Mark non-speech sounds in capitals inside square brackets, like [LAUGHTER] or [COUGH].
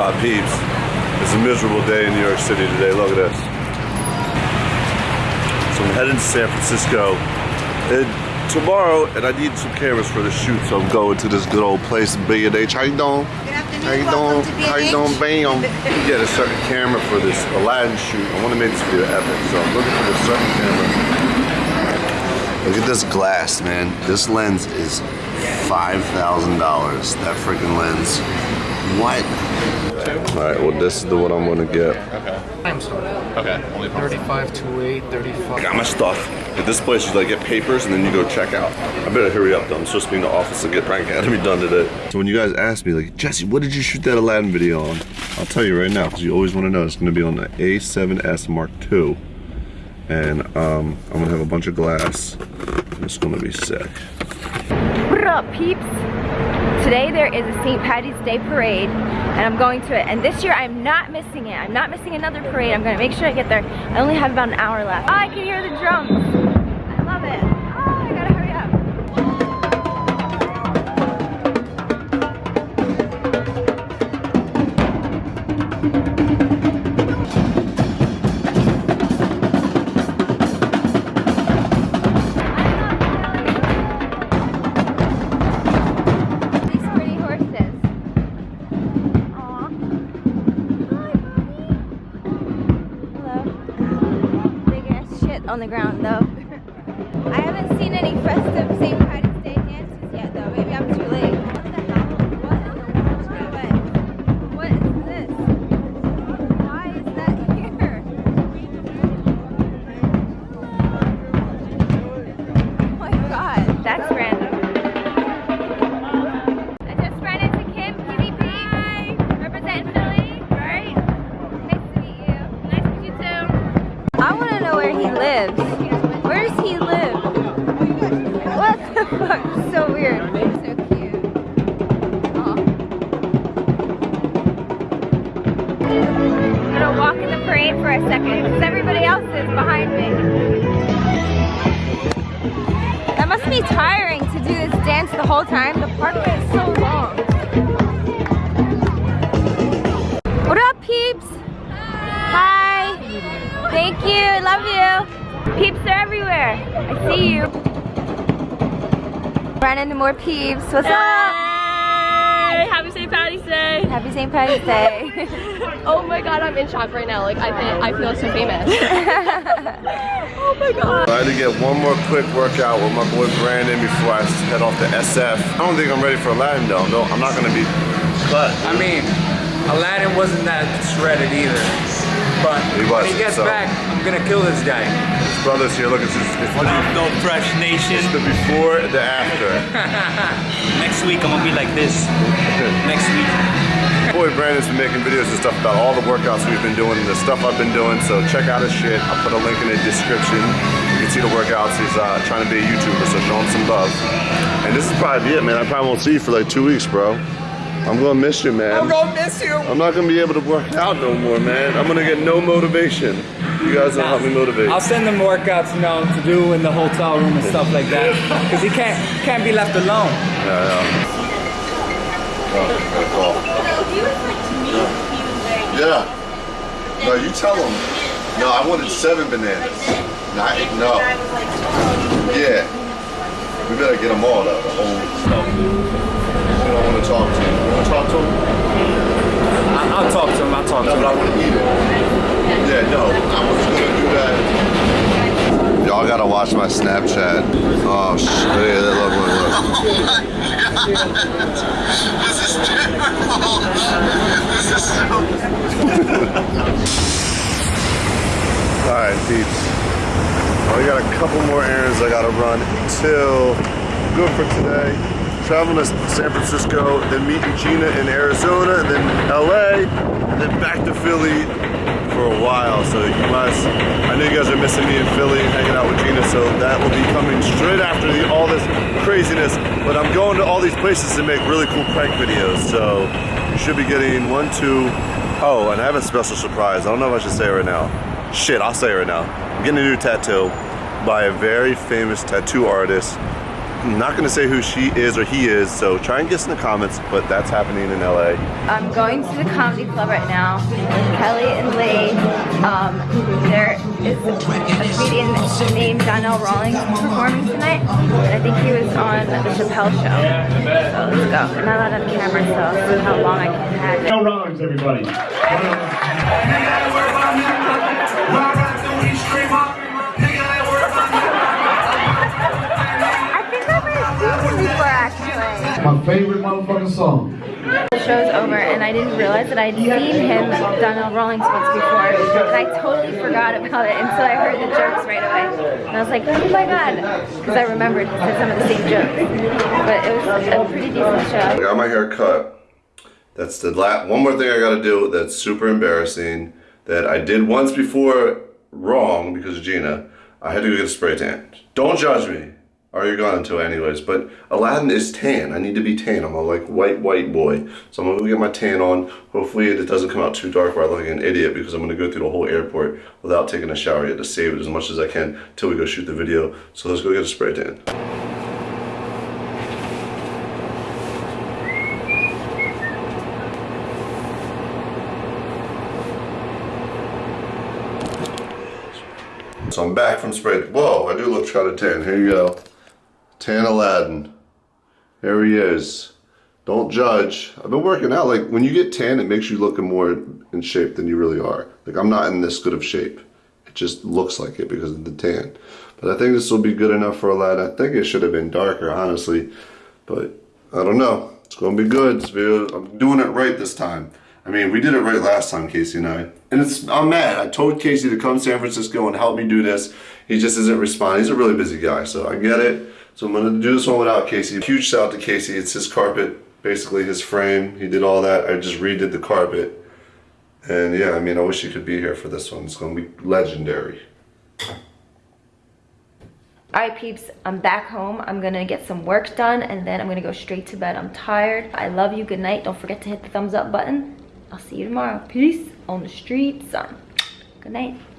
up, peeps? It's a miserable day in New York City today. Look at this. So I'm heading to San Francisco. And tomorrow, and I need some cameras for the shoot, so I'm going to this good old place, B&H. How you doing? Good afternoon. How you Welcome doing? to How you doing, bam? [LAUGHS] Get a certain camera for this Aladdin shoot. I want to make this video epic, so I'm looking for this certain camera. Look at this glass, man. This lens is $5,000. That freaking lens. What? All right, well, this is the one I'm gonna get. Limestone. Okay, only 35 to 8, 35. I got my stuff. At this place, you like get papers and then you go check out. I better hurry up though. I'm supposed to be in the office to get Prank Academy done today. So when you guys ask me, like, Jesse, what did you shoot that Aladdin video on? I'll tell you right now, because you always want to know. It's gonna be on the A7S Mark II. And um, I'm gonna have a bunch of glass. And it's gonna be sick. What up, peeps? Today there is a St. Patty's Day parade, and I'm going to it. And this year I'm not missing it. I'm not missing another parade. I'm gonna make sure I get there. I only have about an hour left. Oh, I can hear the drums. Shit on the ground, though. I haven't seen any festive St. Patty's in for a second because everybody else is behind me. That must be tiring to do this dance the whole time. The parkway is so long. What up, peeps? Hi. Thank you. I love you. Peeps are everywhere. I see you. Run into more peeps. What's up? Hey, happy St. Patty's Day! Happy St. Patty's Day. [LAUGHS] Oh my god, I'm in shock right now. Like I feel, I feel so famous. [LAUGHS] oh my god. I had to get one more quick workout with my boy Brandon before I head off to SF. I don't think I'm ready for Aladdin though. No, I'm not gonna be cut. I mean, Aladdin wasn't that shredded either. But He when he gets so- back, I'm gonna kill this guy. His brother's here. Look, it's, just, it's What up, though, Fresh Nation? the before, the after. [LAUGHS] Next week, I'm gonna be like this. [LAUGHS] Next week. boy Brandon's been making videos and stuff about all the workouts we've been doing and the stuff I've been doing. So check out his shit. I'll put a link in the description. You can see the workouts. He's uh, trying to be a YouTuber, so show him some love. And this is probably it, man. I probably won't see you for like two weeks, bro. I'm gonna miss you, man. I'm gonna miss you. I'm not gonna be able to work out no more, man. I'm gonna get no motivation. You guys will help me motivate. I'll send him workouts, you know, to do in the hotel room and stuff like that. Cause he can't can't be left alone. Yeah, yeah. Oh, good call. Yeah. No, you tell him. No, I wanted seven bananas. Not no. Yeah. We better get them all though. The whole stuff. You don't want to talk to him. You want to talk to him? I, I'll talk to him. I'll talk No, to but I want to eat it. Yeah, no. I was gonna do that. Y'all gotta watch my Snapchat. Oh shit! Yeah, look, look, look. this is terrible. This is so. [LAUGHS] All right, peeps. Well, I got a couple more errands I gotta run until good for today. Traveling to San Francisco, then meeting Gina in Arizona, then LA, and then back to Philly for a while. So you guys, I know you guys are missing me in Philly and hanging out with Gina, so that will be coming straight after the, all this craziness. But I'm going to all these places to make really cool prank videos, so you should be getting one, two, oh, and I have a special surprise. I don't know if I should say it right now. Shit, I'll say it right now. I'm getting a new tattoo by a very famous tattoo artist I'm not gonna say who she is or he is, so try and guess in the comments, but that's happening in LA. I'm going to the comedy club right now Kelly and Lee. Um, there is a comedian named Donnell Rawlings performing tonight. And I think he was on the Chappelle show. So let's go. I'm not allowed on camera, so I'll see how long I can have it. No wrongs, everybody. My favorite motherfucking song. The show's over and I didn't realize that I'd seen him, Donnell Rawlings, once before. And I totally forgot about it until I heard the jokes right away. And I was like, oh my god. Because I remembered he said some of the same jokes. But it was a pretty decent show. I got my hair cut. That's the last, one more thing I gotta do that's super embarrassing that I did once before wrong because of Gina. I had to go get a spray tan. Don't judge me. Or you're going to anyways. But Aladdin is tan. I need to be tan. I'm a like white, white boy. So I'm gonna go get my tan on. Hopefully it doesn't come out too dark where I look like an idiot because I'm gonna go through the whole airport without taking a shower yet to save it as much as I can till we go shoot the video. So let's go get a spray tan. So I'm back from spray. Whoa, I do look kind of tan. Here you go. Tan Aladdin. There he is. Don't judge. I've been working out. Like when you get tan, it makes you look more in shape than you really are. Like I'm not in this good of shape. It just looks like it because of the tan. But I think this will be good enough for Aladdin. I think it should have been darker, honestly. But I don't know. It's gonna be good. I'm doing it right this time. I mean, we did it right last time, Casey and I. And it's I'm mad. I told Casey to come to San Francisco and help me do this. He just isn't responding. He's a really busy guy, so I get it. So I'm gonna do this one without Casey. Huge shout out to Casey. It's his carpet, basically his frame. He did all that. I just redid the carpet. And yeah, I mean, I wish he could be here for this one. It's gonna be legendary. Alright peeps, I'm back home. I'm gonna get some work done and then I'm gonna go straight to bed. I'm tired. I love you. Good night. Don't forget to hit the thumbs up button. I'll see you tomorrow. Peace on the streets. Good night.